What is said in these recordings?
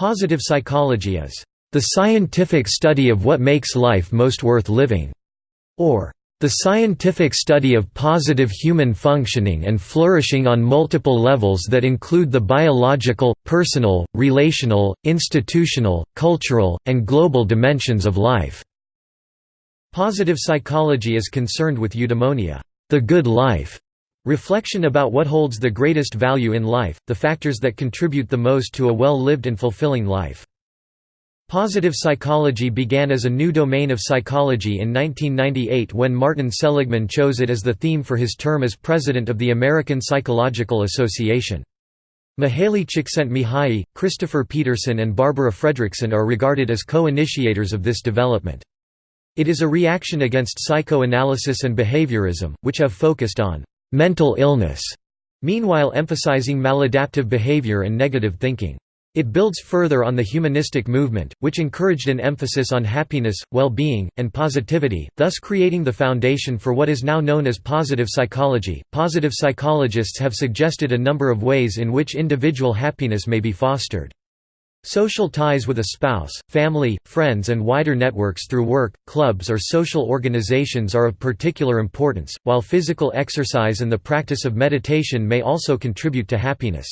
Positive psychology is the scientific study of what makes life most worth living, or the scientific study of positive human functioning and flourishing on multiple levels that include the biological, personal, relational, institutional, cultural, and global dimensions of life. Positive psychology is concerned with eudaimonia, the good life, reflection about what holds the greatest value in life, the factors that contribute the most to a well-lived and fulfilling life. Positive psychology began as a new domain of psychology in 1998 when Martin Seligman chose it as the theme for his term as president of the American Psychological Association. Mihaly Csikszentmihalyi, Christopher Peterson and Barbara Fredrickson are regarded as co-initiators of this development. It is a reaction against psychoanalysis and behaviorism, which have focused on «mental illness», meanwhile emphasizing maladaptive behavior and negative thinking. It builds further on the humanistic movement, which encouraged an emphasis on happiness, well-being, and positivity, thus creating the foundation for what is now known as positive psychology. Positive psychologists have suggested a number of ways in which individual happiness may be fostered. Social ties with a spouse, family, friends and wider networks through work, clubs or social organizations are of particular importance, while physical exercise and the practice of meditation may also contribute to happiness.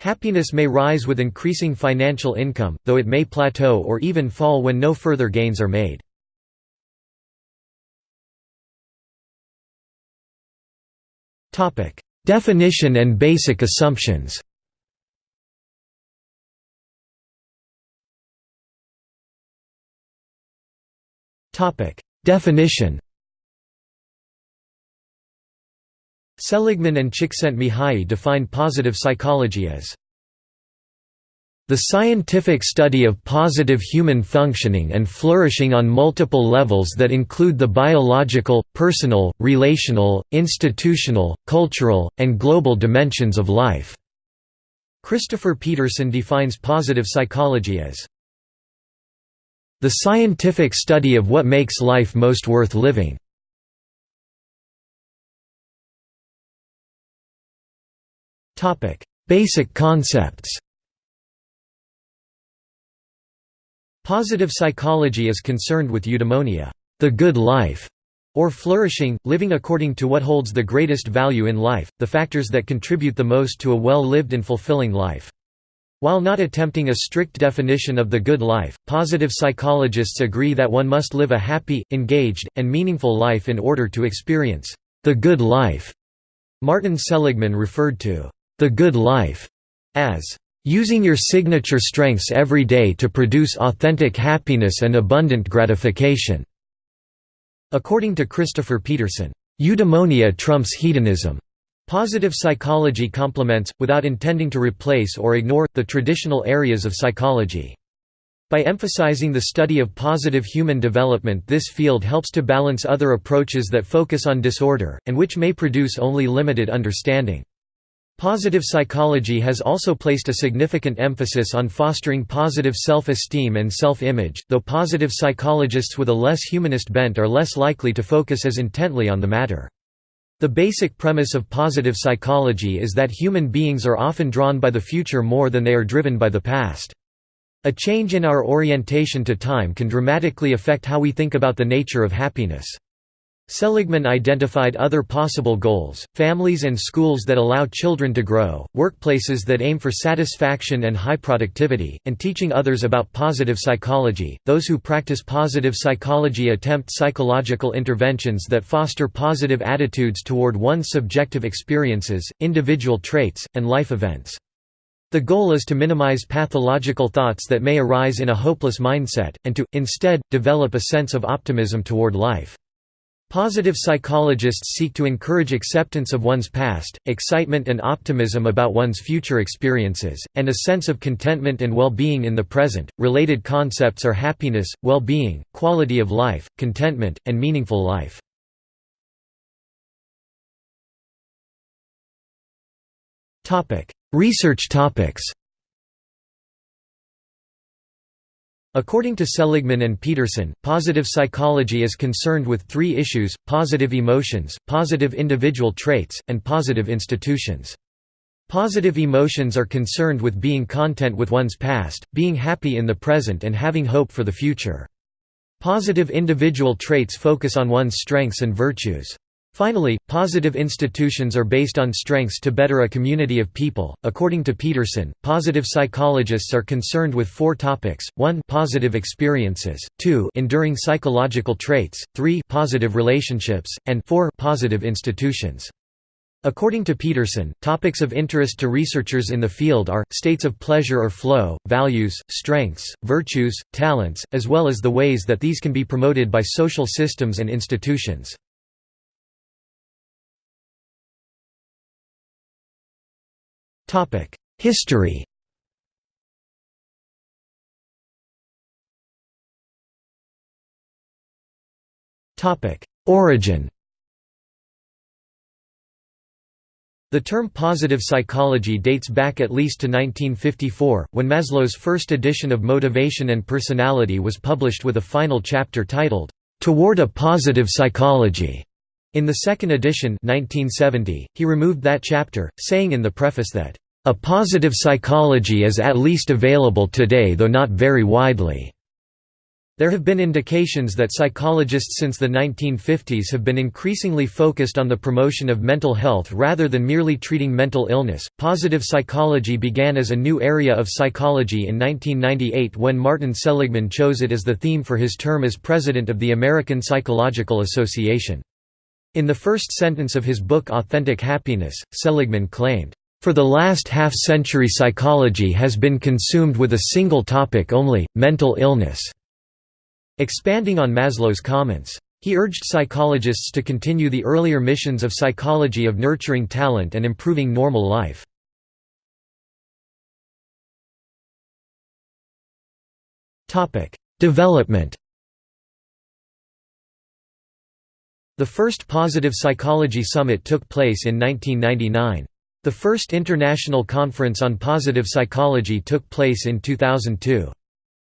Happiness may rise with increasing financial income, though it may plateau or even fall when no further gains are made. Definition and basic assumptions Definition Seligman and Csikszentmihalyi define positive psychology as the scientific study of positive human functioning and flourishing on multiple levels that include the biological, personal, relational, institutional, cultural, and global dimensions of life." Christopher Peterson defines positive psychology as the scientific study of what makes life most worth living. Topic: Basic concepts. Positive psychology is concerned with eudaimonia, the good life, or flourishing, living according to what holds the greatest value in life, the factors that contribute the most to a well-lived and fulfilling life. While not attempting a strict definition of the good life, positive psychologists agree that one must live a happy, engaged, and meaningful life in order to experience the good life. Martin Seligman referred to the good life as using your signature strengths every day to produce authentic happiness and abundant gratification." According to Christopher Peterson, "...eudaimonia trumps hedonism." Positive psychology complements, without intending to replace or ignore, the traditional areas of psychology. By emphasizing the study of positive human development this field helps to balance other approaches that focus on disorder, and which may produce only limited understanding. Positive psychology has also placed a significant emphasis on fostering positive self-esteem and self-image, though positive psychologists with a less humanist bent are less likely to focus as intently on the matter. The basic premise of positive psychology is that human beings are often drawn by the future more than they are driven by the past. A change in our orientation to time can dramatically affect how we think about the nature of happiness. Seligman identified other possible goals, families and schools that allow children to grow, workplaces that aim for satisfaction and high productivity, and teaching others about positive psychology. Those who practice positive psychology attempt psychological interventions that foster positive attitudes toward one's subjective experiences, individual traits, and life events. The goal is to minimize pathological thoughts that may arise in a hopeless mindset, and to, instead, develop a sense of optimism toward life. Positive psychologists seek to encourage acceptance of one's past, excitement and optimism about one's future experiences, and a sense of contentment and well-being in the present. Related concepts are happiness, well-being, quality of life, contentment, and meaningful life. Research topics. According to Seligman and Peterson, positive psychology is concerned with three issues, positive emotions, positive individual traits, and positive institutions. Positive emotions are concerned with being content with one's past, being happy in the present and having hope for the future. Positive individual traits focus on one's strengths and virtues. Finally, positive institutions are based on strengths to better a community of people. According to Peterson, positive psychologists are concerned with four topics: 1, positive experiences; 2, enduring psychological traits; 3, positive relationships; and 4, positive institutions. According to Peterson, topics of interest to researchers in the field are, states of pleasure or flow, values, strengths, virtues, talents, as well as the ways that these can be promoted by social systems and institutions. History. Origin. The term positive psychology dates back at least to 1954, when Maslow's first edition of Motivation and Personality was published with a final chapter titled, "'Toward a Positive Psychology'". In the second edition 1970, he removed that chapter, saying in the preface that, "'A positive psychology is at least available today though not very widely' There have been indications that psychologists since the 1950s have been increasingly focused on the promotion of mental health rather than merely treating mental illness. Positive psychology began as a new area of psychology in 1998 when Martin Seligman chose it as the theme for his term as president of the American Psychological Association. In the first sentence of his book Authentic Happiness, Seligman claimed, for the last half-century psychology has been consumed with a single topic only, mental illness. Expanding on Maslow's comments. He urged psychologists to continue the earlier missions of psychology of nurturing talent and improving normal life. Development The first Positive Psychology Summit took place in 1999. The first International Conference on Positive Psychology took place in 2002.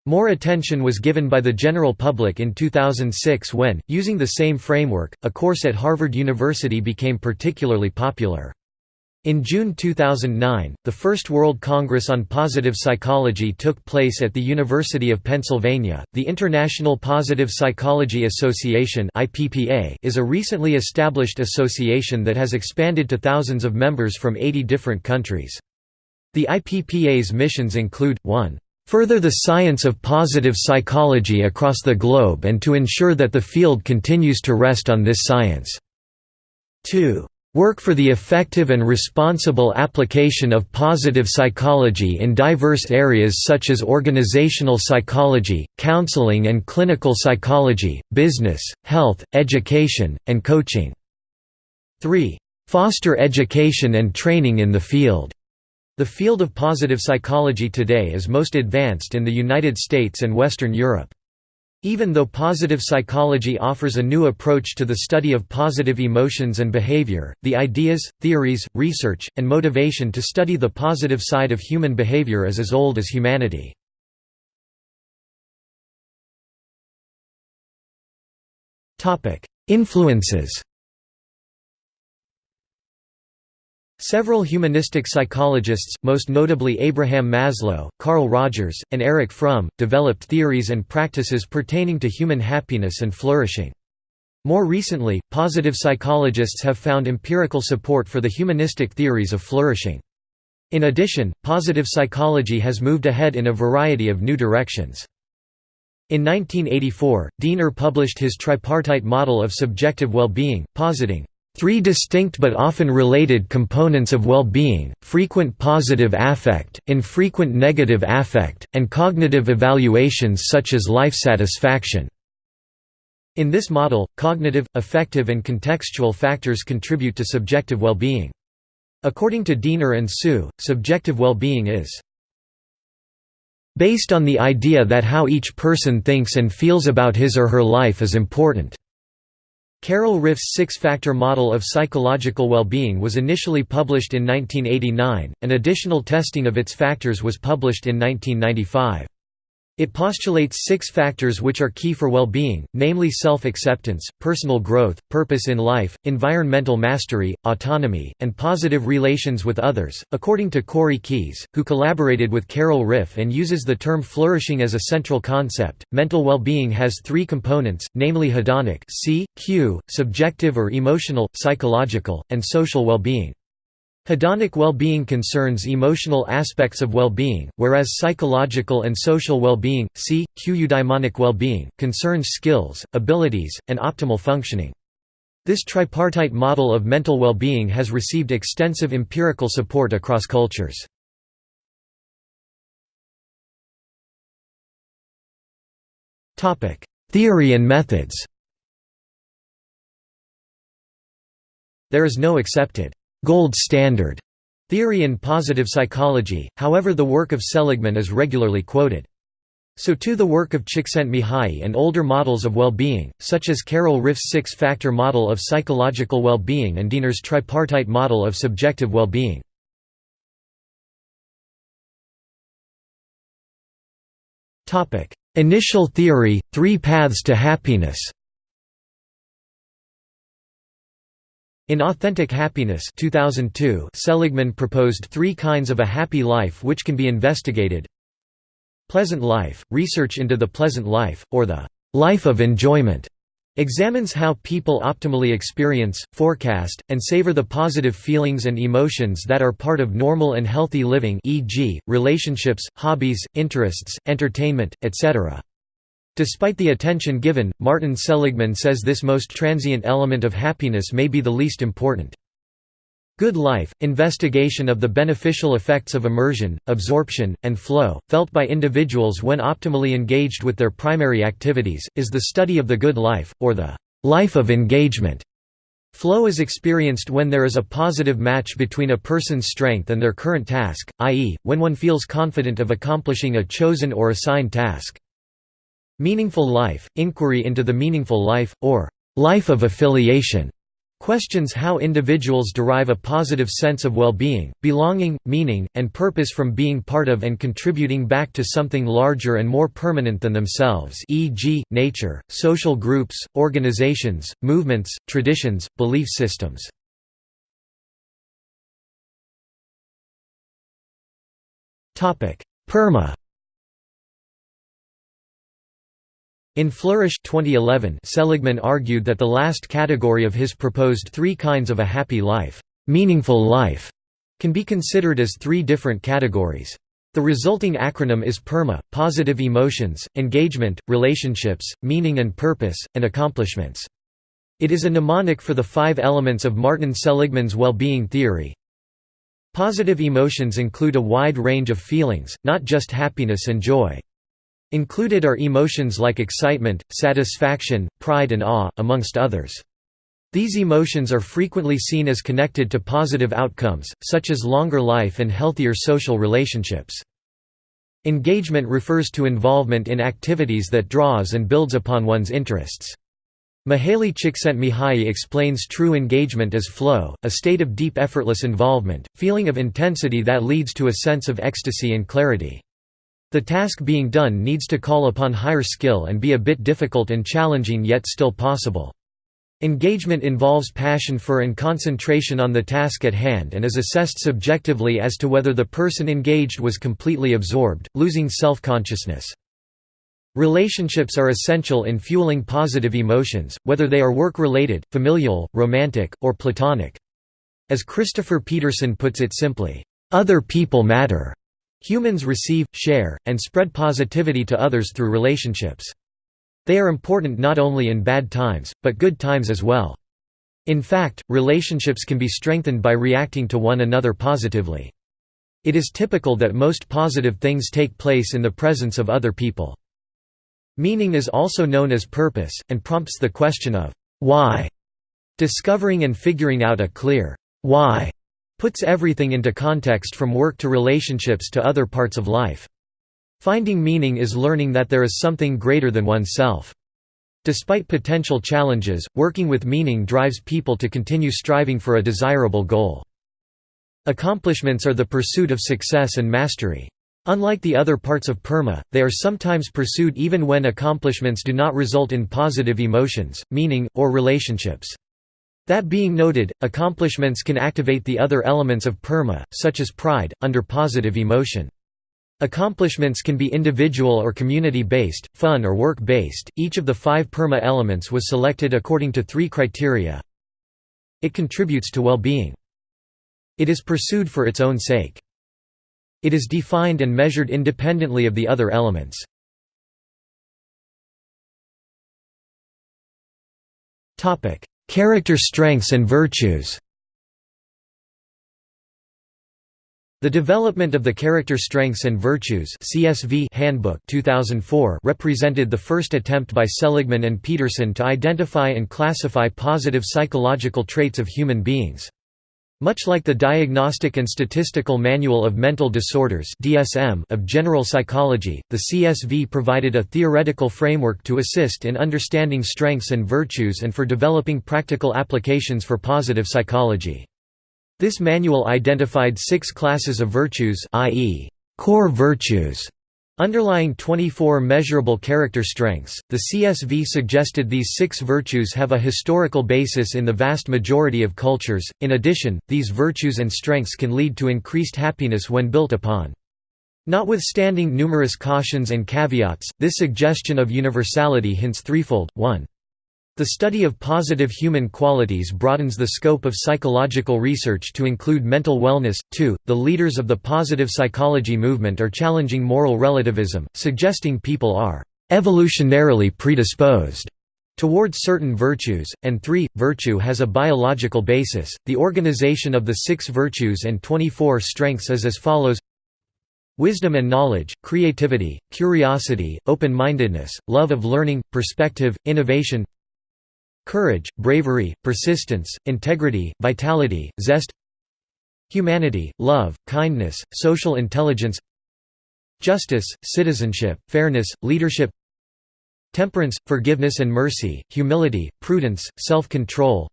More attention was given by the general public in 2006 when, using the same framework, a course at Harvard University became particularly popular. In June 2009, the first World Congress on Positive Psychology took place at the University of Pennsylvania. The International Positive Psychology Association (IPPA) is a recently established association that has expanded to thousands of members from 80 different countries. The IPPA's missions include 1 further the science of positive psychology across the globe and to ensure that the field continues to rest on this science. 2. Work for the effective and responsible application of positive psychology in diverse areas such as organizational psychology, counseling and clinical psychology, business, health, education, and coaching. 3. Foster education and training in the field. The field of positive psychology today is most advanced in the United States and Western Europe. Even though positive psychology offers a new approach to the study of positive emotions and behavior, the ideas, theories, research, and motivation to study the positive side of human behavior is as old as humanity. Influences Several humanistic psychologists, most notably Abraham Maslow, Carl Rogers, and Erich Fromm, developed theories and practices pertaining to human happiness and flourishing. More recently, positive psychologists have found empirical support for the humanistic theories of flourishing. In addition, positive psychology has moved ahead in a variety of new directions. In 1984, Diener published his tripartite model of subjective well-being, positing, Three distinct but often related components of well-being, frequent positive affect, infrequent negative affect, and cognitive evaluations such as life satisfaction. In this model, cognitive, affective and contextual factors contribute to subjective well-being. According to Diener and Suh, subjective well-being is based on the idea that how each person thinks and feels about his or her life is important. Carol Ryff's six-factor model of psychological well-being was initially published in 1989, and additional testing of its factors was published in 1995. It postulates six factors which are key for well-being, namely self-acceptance, personal growth, purpose in life, environmental mastery, autonomy, and positive relations with others. According to Corey Keyes, who collaborated with Carol Ryff and uses the term flourishing as a central concept, mental well-being has three components, namely hedonic C, Q, subjective or emotional, psychological, and social well-being. Hedonic well-being concerns emotional aspects of well-being, whereas psychological and social well-being, c. Q eudaimonic well-being, concerns skills, abilities, and optimal functioning. This tripartite model of mental well-being has received extensive empirical support across cultures. Theory and methods There is no accepted gold standard theory in positive psychology, however the work of Seligman is regularly quoted. So too the work of Csikszentmihalyi and older models of well-being, such as Carol Ryff's six-factor model of psychological well-being and Diener's tripartite model of subjective well-being. Initial theory, three paths to happiness In Authentic Happiness 2002, Seligman proposed three kinds of a happy life which can be investigated. Pleasant life – research into the pleasant life, or the «life of enjoyment» examines how people optimally experience, forecast, and savor the positive feelings and emotions that are part of normal and healthy living e.g., relationships, hobbies, interests, entertainment, etc. Despite the attention given, Martin Seligman says this most transient element of happiness may be the least important. Good life, investigation of the beneficial effects of immersion, absorption, and flow, felt by individuals when optimally engaged with their primary activities, is the study of the good life, or the life of engagement. Flow is experienced when there is a positive match between a person's strength and their current task, i.e., when one feels confident of accomplishing a chosen or assigned task. Meaningful life, inquiry into the meaningful life, or life of affiliation, questions how individuals derive a positive sense of well-being, belonging, meaning, and purpose from being part of and contributing back to something larger and more permanent than themselves e.g., nature, social groups, organizations, movements, traditions, belief systems. PERMA In Flourish 2011, Seligman argued that the last category of his proposed three kinds of a happy life, meaningful life, can be considered as three different categories. The resulting acronym is PERMA, positive emotions, engagement, relationships, meaning and purpose, and accomplishments. It is a mnemonic for the five elements of Martin Seligman's well-being theory. Positive emotions include a wide range of feelings, not just happiness and joy. Included are emotions like excitement, satisfaction, pride and awe, amongst others. These emotions are frequently seen as connected to positive outcomes, such as longer life and healthier social relationships. Engagement refers to involvement in activities that draws and builds upon one's interests. Mihaly Csikszentmihalyi explains true engagement as flow, a state of deep effortless involvement, feeling of intensity that leads to a sense of ecstasy and clarity. The task being done needs to call upon higher skill and be a bit difficult and challenging yet still possible. Engagement involves passion for and concentration on the task at hand and is assessed subjectively as to whether the person engaged was completely absorbed, losing self-consciousness. Relationships are essential in fueling positive emotions, whether they are work-related, familial, romantic, or platonic. As Christopher Peterson puts it simply, "...other people matter." Humans receive, share, and spread positivity to others through relationships. They are important not only in bad times, but good times as well. In fact, relationships can be strengthened by reacting to one another positively. It is typical that most positive things take place in the presence of other people. Meaning is also known as purpose, and prompts the question of why. Discovering and figuring out a clear why puts everything into context from work to relationships to other parts of life. Finding meaning is learning that there is something greater than oneself. Despite potential challenges, working with meaning drives people to continue striving for a desirable goal. Accomplishments are the pursuit of success and mastery. Unlike the other parts of PERMA, they are sometimes pursued even when accomplishments do not result in positive emotions, meaning, or relationships. That being noted, accomplishments can activate the other elements of PERMA, such as pride, under positive emotion. Accomplishments can be individual or community-based, fun or work-based. Each of the five PERMA elements was selected according to three criteria. It contributes to well-being. It is pursued for its own sake. It is defined and measured independently of the other elements. Character strengths and virtues The development of the Character Strengths and Virtues CSV Handbook 2004 represented the first attempt by Seligman and Peterson to identify and classify positive psychological traits of human beings. Much like the Diagnostic and Statistical Manual of Mental Disorders of general psychology, the CSV provided a theoretical framework to assist in understanding strengths and virtues and for developing practical applications for positive psychology. This manual identified six classes of virtues i.e., core virtues, underlying 24 measurable character strengths. The CSV suggested these six virtues have a historical basis in the vast majority of cultures. In addition, these virtues and strengths can lead to increased happiness when built upon. Notwithstanding numerous cautions and caveats, this suggestion of universality hints threefold: 1. The study of positive human qualities broadens the scope of psychological research to include mental wellness. 2. The leaders of the positive psychology movement are challenging moral relativism, suggesting people are evolutionarily predisposed towards certain virtues, and 3. Virtue has a biological basis. The organization of the six virtues and 24 strengths is as follows Wisdom and knowledge, creativity, curiosity, open-mindedness, love of learning, perspective, innovation Courage, bravery, persistence, integrity, vitality, zest Humanity, love, kindness, social intelligence Justice, citizenship, fairness, leadership Temperance, forgiveness and mercy, humility, prudence, self-control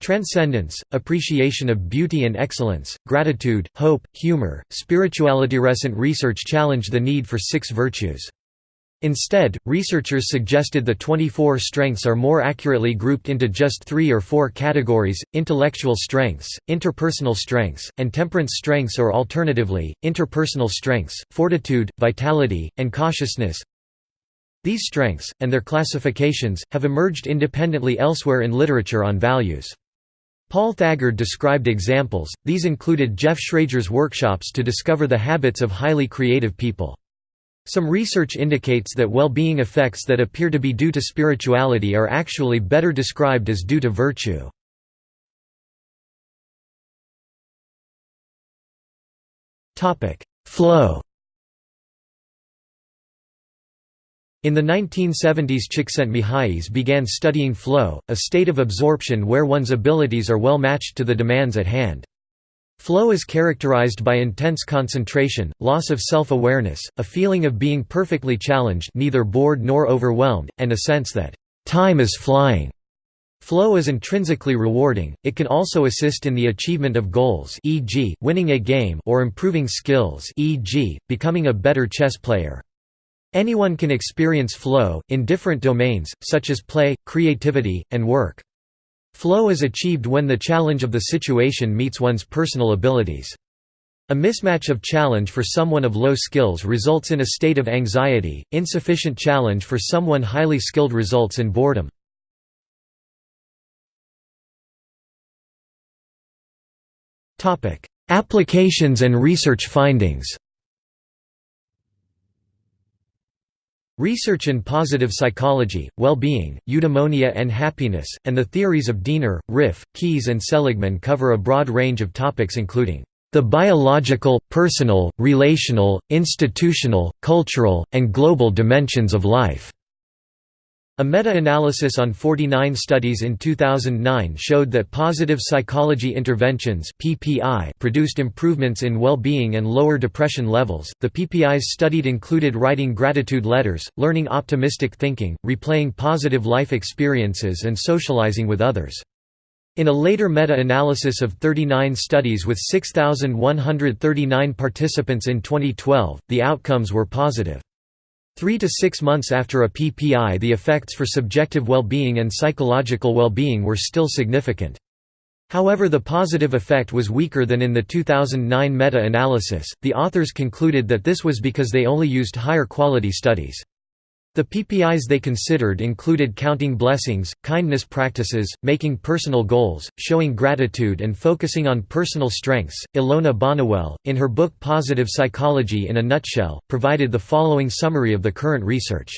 Transcendence, appreciation of beauty and excellence, gratitude, hope, humor, spirituality. Recent research challenged the need for six virtues. Instead, researchers suggested the 24 strengths are more accurately grouped into just three or four categories, intellectual strengths, interpersonal strengths, and temperance strengths or alternatively, interpersonal strengths, fortitude, vitality, and cautiousness. These strengths, and their classifications, have emerged independently elsewhere in literature on values. Paul Thagard described examples, these included Jeff Shrager's workshops to discover the habits of highly creative people. Some research indicates that well-being effects that appear to be due to spirituality are actually better described as due to virtue. Flow In the 1970s Csikszentmihalyi began studying flow, a state of absorption where one's abilities are well matched to the demands at hand. Flow is characterized by intense concentration, loss of self-awareness, a feeling of being perfectly challenged neither bored nor overwhelmed, and a sense that, "...time is flying." Flow is intrinsically rewarding, it can also assist in the achievement of goals e.g., winning a game or improving skills e.g., becoming a better chess player. Anyone can experience flow, in different domains, such as play, creativity, and work. Flow is achieved when the challenge of the situation meets one's personal abilities. A mismatch of challenge for someone of low skills results in a state of anxiety, insufficient challenge for someone highly skilled results in boredom. Applications and research findings Research in positive psychology, well-being, eudaimonia and happiness, and the theories of Diener, Ryff, Keyes and Seligman cover a broad range of topics including the biological, personal, relational, institutional, cultural, and global dimensions of life. A meta-analysis on 49 studies in 2009 showed that positive psychology interventions (PPI) produced improvements in well-being and lower depression levels. The PPIs studied included writing gratitude letters, learning optimistic thinking, replaying positive life experiences and socializing with others. In a later meta-analysis of 39 studies with 6,139 participants in 2012, the outcomes were positive. Three to six months after a PPI the effects for subjective well-being and psychological well-being were still significant. However the positive effect was weaker than in the 2009 meta-analysis, the authors concluded that this was because they only used higher quality studies. The PPIs they considered included counting blessings, kindness practices, making personal goals, showing gratitude, and focusing on personal strengths. Ilona Boniwell, in her book Positive Psychology in a Nutshell, provided the following summary of the current research.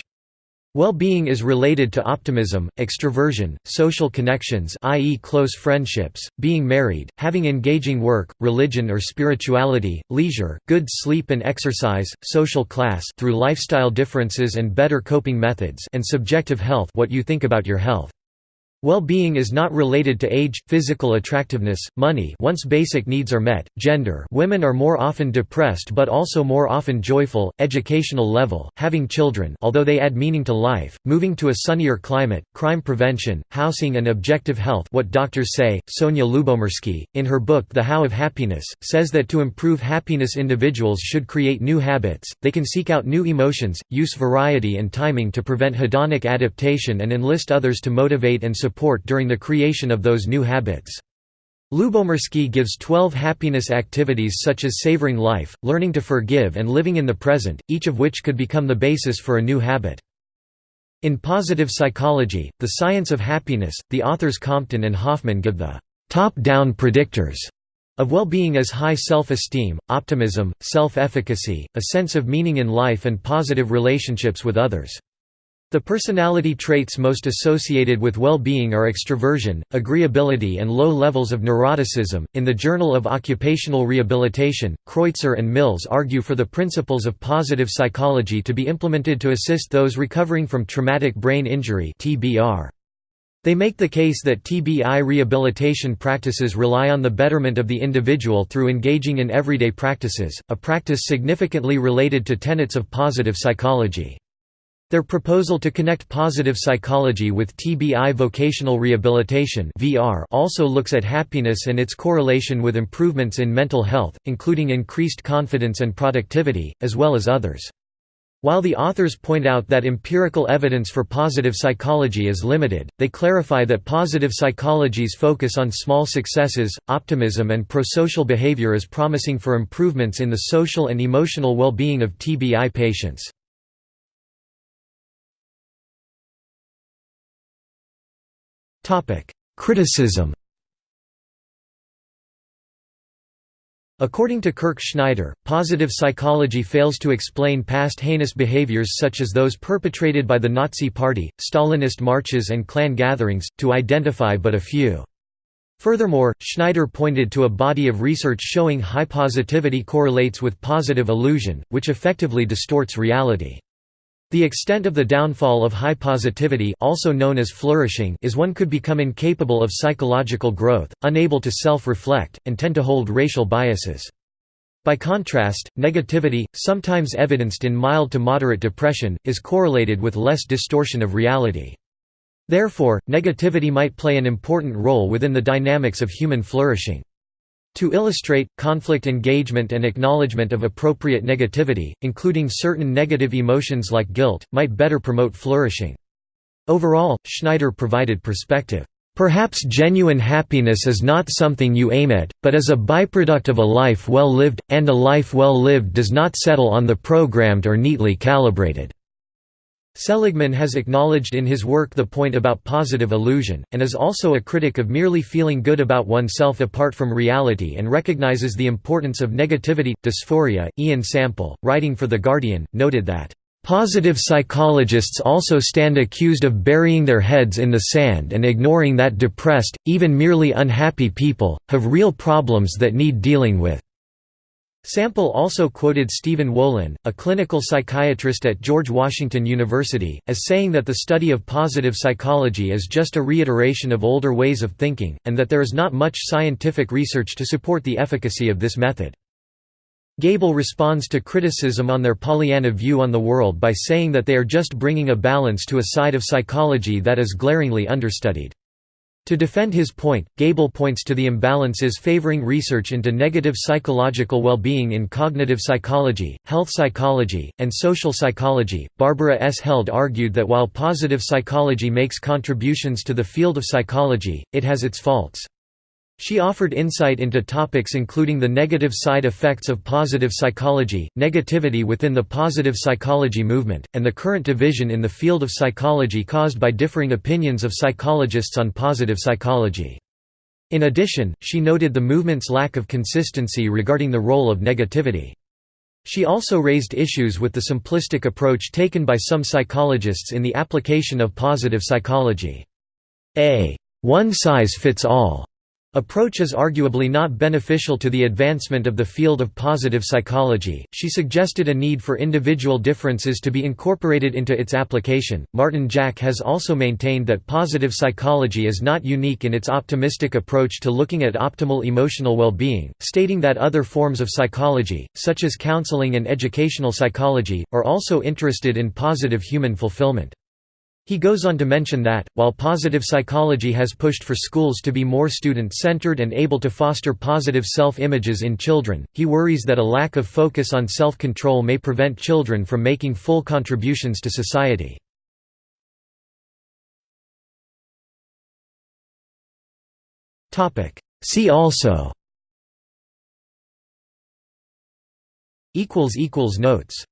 Well-being is related to optimism, extroversion, social connections i.e. close friendships, being married, having engaging work, religion or spirituality, leisure, good sleep and exercise, social class through lifestyle differences and better coping methods and subjective health what you think about your health. Well-being is not related to age, physical attractiveness, money once basic needs are met, gender women are more often depressed but also more often joyful, educational level, having children although they add meaning to life, moving to a sunnier climate, crime prevention, housing and objective health what doctors say. Sonja Lyubomirsky, in her book The How of Happiness, says that to improve happiness individuals should create new habits, they can seek out new emotions, use variety and timing to prevent hedonic adaptation and enlist others to motivate and support support during the creation of those new habits. Lyubomirsky gives 12 happiness activities such as savoring life, learning to forgive and living in the present, each of which could become the basis for a new habit. In positive psychology, the science of happiness, the authors Compton and Hoffman give the top-down predictors of well-being as high self-esteem, optimism, self-efficacy, a sense of meaning in life and positive relationships with others. The personality traits most associated with well-being are extroversion, agreeability and low levels of neuroticism. In the Journal of Occupational Rehabilitation, Kreutzer and Mills argue for the principles of positive psychology to be implemented to assist those recovering from traumatic brain injury. They make the case that TBI rehabilitation practices rely on the betterment of the individual through engaging in everyday practices, a practice significantly related to tenets of positive psychology. Their proposal to connect positive psychology with TBI vocational rehabilitation also looks at happiness and its correlation with improvements in mental health, including increased confidence and productivity, as well as others. While the authors point out that empirical evidence for positive psychology is limited, they clarify that positive psychology's focus on small successes, optimism and prosocial behavior is promising for improvements in the social and emotional well-being of TBI patients. Criticism According to Kirk Schneider, positive psychology fails to explain past heinous behaviors such as those perpetrated by the Nazi Party, Stalinist marches and Klan gatherings, to identify but a few. Furthermore, Schneider pointed to a body of research showing high positivity correlates with positive illusion, which effectively distorts reality. The extent of the downfall of high positivity also known as flourishing is one could become incapable of psychological growth, unable to self-reflect, and tend to hold racial biases. By contrast, negativity, sometimes evidenced in mild to moderate depression, is correlated with less distortion of reality. Therefore, negativity might play an important role within the dynamics of human flourishing. To illustrate, conflict engagement and acknowledgement of appropriate negativity, including certain negative emotions like guilt, might better promote flourishing. Overall, Schneider provided perspective. Perhaps genuine happiness is not something you aim at, but is a byproduct of a life well lived, and a life well lived does not settle on the programmed or neatly calibrated. Seligman has acknowledged in his work the point about positive illusion, and is also a critic of merely feeling good about oneself apart from reality and recognizes the importance of negativity. Dysphoria, Ian Sample, writing for The Guardian, noted that, Positive psychologists also stand accused of burying their heads in the sand and ignoring that depressed, even merely unhappy people, have real problems that need dealing with. Sample also quoted Stephen Wolin, a clinical psychiatrist at George Washington University, as saying that the study of positive psychology is just a reiteration of older ways of thinking, and that there is not much scientific research to support the efficacy of this method. Gable responds to criticism on their Pollyanna view on the world by saying that they are just bringing a balance to a side of psychology that is glaringly understudied. To defend his point, Gable points to the imbalances favoring research into negative psychological well-being in cognitive psychology, health psychology, and social psychology. Barbara S. Held argued that while positive psychology makes contributions to the field of psychology, it has its faults. She offered insight into topics including the negative side effects of positive psychology, negativity within the positive psychology movement, and the current division in the field of psychology caused by differing opinions of psychologists on positive psychology. In addition, she noted the movement's lack of consistency regarding the role of negativity. She also raised issues with the simplistic approach taken by some psychologists in the application of positive psychology. A one-size-fits-all approach is arguably not beneficial to the advancement of the field of positive psychology. She suggested a need for individual differences to be incorporated into its application. Martin Jack has also maintained that positive psychology is not unique in its optimistic approach to looking at optimal emotional well being, stating that other forms of psychology, such as counseling and educational psychology, are also interested in positive human fulfillment. He goes on to mention that, while positive psychology has pushed for schools to be more student-centered and able to foster positive self-images in children, he worries that a lack of focus on self-control may prevent children from making full contributions to society. See also Notes